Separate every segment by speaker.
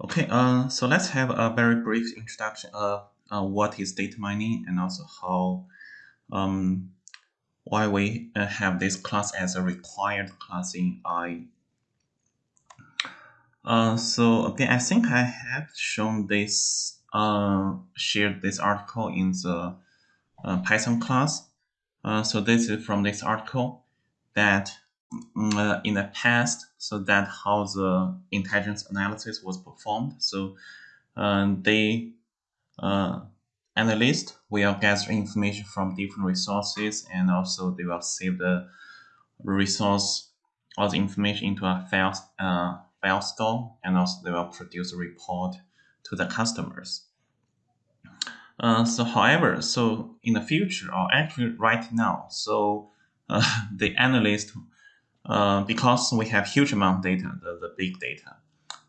Speaker 1: Okay, uh, so let's have a very brief introduction of uh, what is data mining and also how um, why we uh, have this class as a required class in I. Uh, so again, I think I have shown this, uh, shared this article in the uh, Python class. Uh, so this is from this article that uh, in the past, so that how the intelligence analysis was performed. So uh, they uh, analyst will gather information from different resources and also they will save the resource or the information into a file, uh, file store and also they will produce a report to the customers. Uh, so however, so in the future or actually right now, so uh, the analyst, uh, because we have huge amount of data, the, the big data,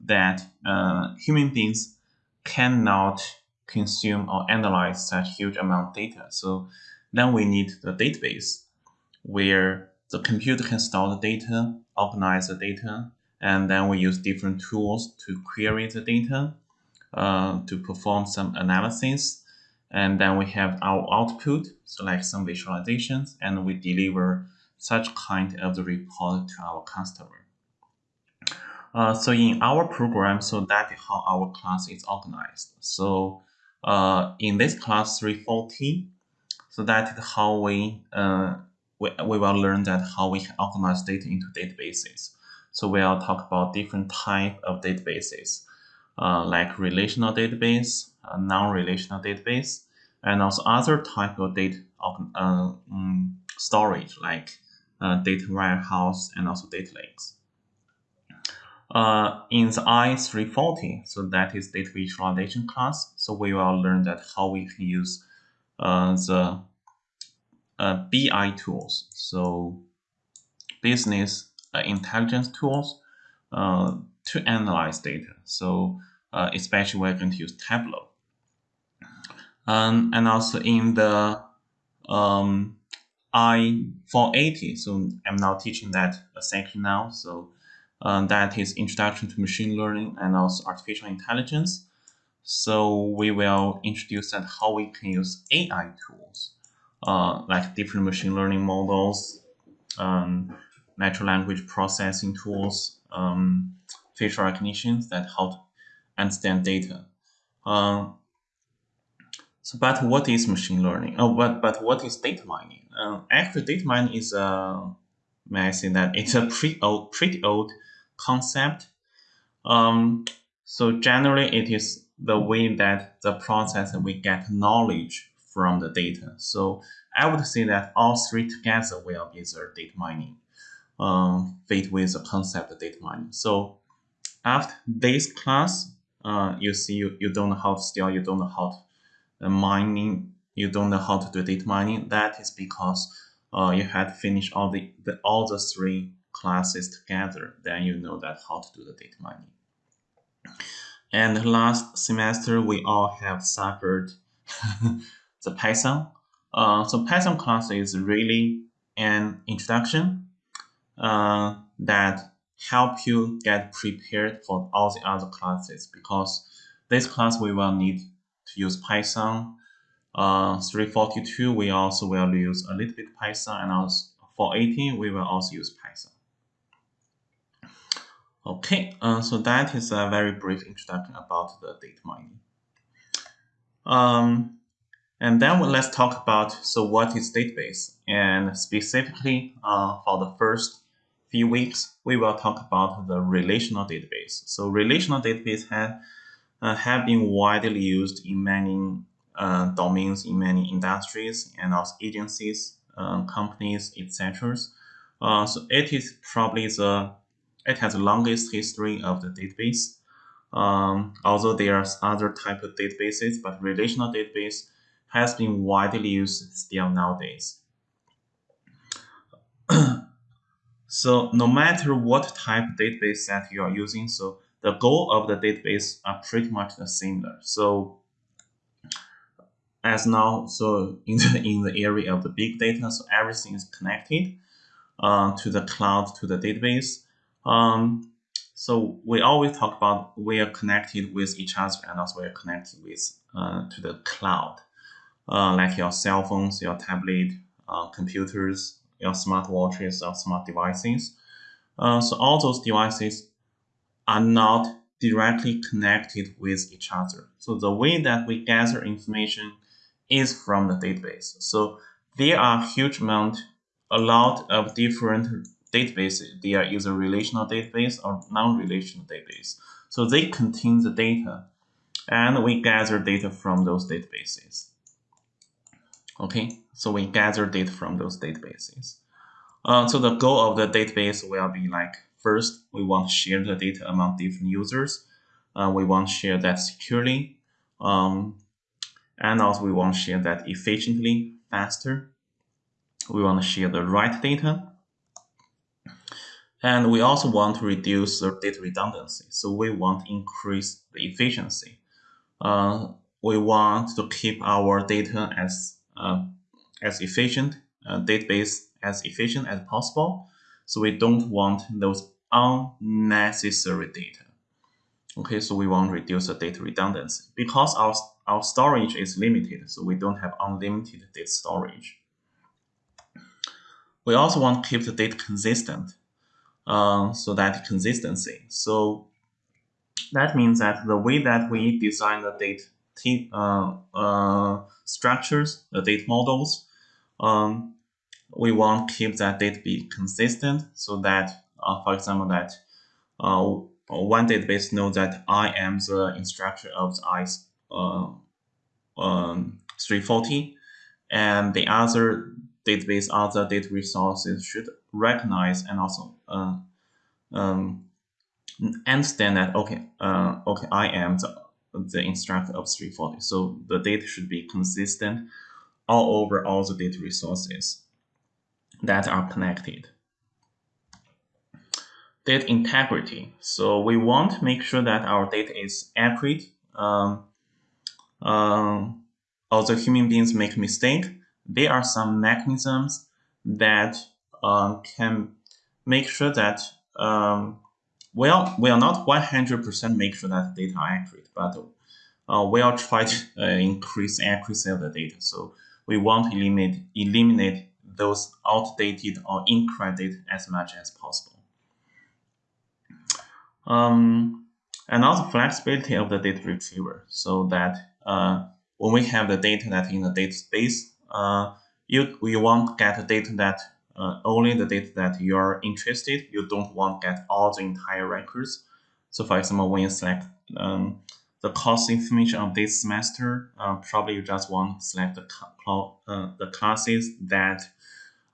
Speaker 1: that uh, human beings cannot consume or analyze such huge amount of data. So then we need the database where the computer can store the data, organize the data, and then we use different tools to query the data, uh, to perform some analysis, and then we have our output, so like some visualizations, and we deliver such kind of the report to our customer. Uh, so in our program, so that is how our class is organized. So uh, in this class 340, so that is how we, uh, we, we will learn that how we can organize data into databases. So we'll talk about different type of databases, uh, like relational database, non-relational database, and also other type of data uh, um, storage, like uh, data warehouse and also data lakes. Uh, in the I340, so that is data visualization class, so we will learn that how we can use uh, the uh, BI tools, so business uh, intelligence tools uh, to analyze data. So uh, especially we're going to use Tableau. Um, and also in the um, I480, so I'm now teaching that section now. So um, that is Introduction to Machine Learning and also Artificial Intelligence. So we will introduce that how we can use AI tools, uh, like different machine learning models, um, natural language processing tools, um, facial recognition, that to understand data. Uh, so, but what is machine learning? Oh, but but what is data mining? Uh, actually, data mining is a uh, may I say that it's a pretty old, pretty old concept. Um, so generally, it is the way that the process we get knowledge from the data. So I would say that all three together will be the data mining, um, fit with the concept of data mining. So after this class, uh, you see you, you don't know how to still you don't know how to mining, you don't know how to do data mining. That is because uh, you had to finish all the, the all the three classes together, then you know that how to do the data mining. And last semester, we all have suffered the Python. Uh, so Python class is really an introduction uh, that help you get prepared for all the other classes because this class we will need to use Python. Uh, 342 we also will use a little bit Python and also 418 we will also use Python. Okay, uh, so that is a very brief introduction about the data mining. Um, and then let's talk about so what is database and specifically uh, for the first few weeks we will talk about the relational database. So relational database have uh, have been widely used in many uh, domains in many industries and also agencies, uh, companies, etc. Uh, so it is probably the it has the longest history of the database. Um, although there are other type of databases, but relational database has been widely used still nowadays. so no matter what type of database that you are using, so the goal of the database are pretty much the similar. So as now, so in the, in the area of the big data, so everything is connected uh, to the cloud, to the database. Um, So we always talk about we are connected with each other and also we are connected with uh, to the cloud, uh, like your cell phones, your tablet, uh, computers, your smartwatches, or smart devices. Uh, so all those devices are not directly connected with each other. So the way that we gather information is from the database. So there are huge amount, a lot of different databases. They are either relational database or non-relational database. So they contain the data and we gather data from those databases. Okay, so we gather data from those databases. Uh, so the goal of the database will be like, first, we want to share the data among different users. Uh, we want to share that securely. Um, and also we want to share that efficiently, faster. We want to share the right data. And we also want to reduce the data redundancy. So we want to increase the efficiency. Uh, we want to keep our data as uh, as efficient, uh, database as efficient as possible. So we don't want those unnecessary data. Okay, so we want to reduce the data redundancy because our, our storage is limited, so we don't have unlimited data storage. We also want to keep the data consistent, uh, so that consistency. So that means that the way that we design the data uh, uh, structures, the data models, um, we want to keep that data be consistent so that, uh, for example, that uh, one database knows that I am the instructor of the ICE uh, um, 340, and the other database, other data resources should recognize and also uh, um, understand that okay, uh, okay, I am the the instructor of 340. So the data should be consistent all over all the data resources that are connected. Data integrity. So we want to make sure that our data is accurate. Um, um, although human beings make mistake, there are some mechanisms that uh, can make sure that um, well, we are not 100% make sure that data are accurate, but uh, we are trying to uh, increase accuracy of the data. So we want to eliminate, eliminate those outdated or incorrect as much as possible. Um, and also flexibility of the data retriever so that uh, when we have the data that in the database, uh, you, want to get the data that uh, only the data that you're interested. You don't want to get all the entire records. So for example, when you select um, the course information of this semester, uh, probably you just want to select the, uh, the classes that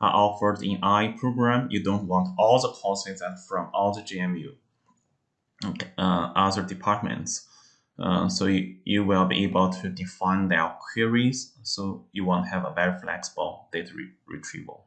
Speaker 1: are offered in I program. You don't want all the courses that from all the GMU uh, other departments. Uh, so you, you will be able to define their queries. So you want to have a very flexible data re retrieval.